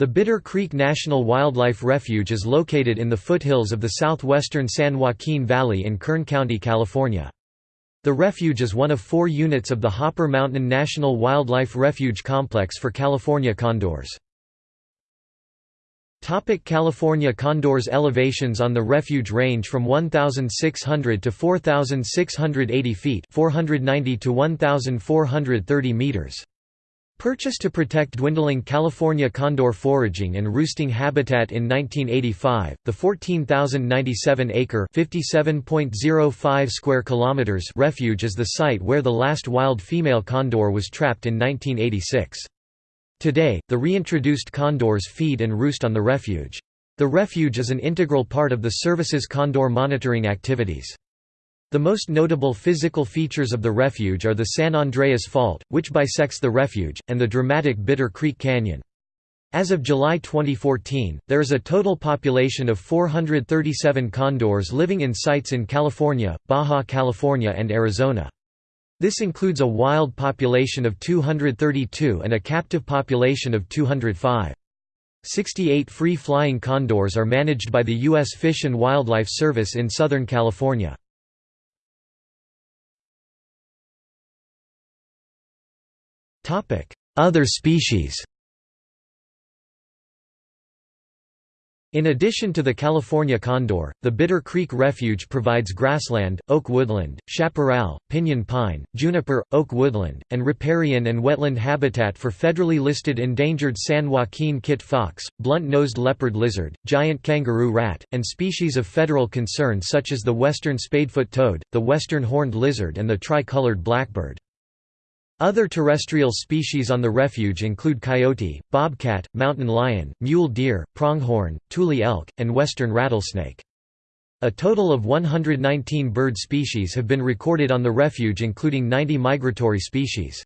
The Bitter Creek National Wildlife Refuge is located in the foothills of the southwestern San Joaquin Valley in Kern County, California. The refuge is one of four units of the Hopper Mountain National Wildlife Refuge Complex for California condors. Topic California condors Elevations on the refuge range from 1,600 to 4,680 feet 490 to 1,430 meters. Purchased to protect dwindling California condor foraging and roosting habitat in 1985, the 14,097-acre (57.05 square kilometers) refuge is the site where the last wild female condor was trapped in 1986. Today, the reintroduced condors feed and roost on the refuge. The refuge is an integral part of the service's condor monitoring activities. The most notable physical features of the refuge are the San Andreas Fault, which bisects the refuge, and the dramatic Bitter Creek Canyon. As of July 2014, there is a total population of 437 condors living in sites in California, Baja California and Arizona. This includes a wild population of 232 and a captive population of 205. 68 free-flying condors are managed by the U.S. Fish and Wildlife Service in Southern California. Other species In addition to the California condor, the Bitter Creek Refuge provides grassland, oak woodland, chaparral, pinyon pine, juniper, oak woodland, and riparian and wetland habitat for federally listed endangered San Joaquin kit fox, blunt-nosed leopard lizard, giant kangaroo rat, and species of federal concern such as the western spadefoot toad, the western horned lizard and the tri-colored blackbird. Other terrestrial species on the refuge include coyote, bobcat, mountain lion, mule deer, pronghorn, tule elk, and western rattlesnake. A total of 119 bird species have been recorded on the refuge including 90 migratory species.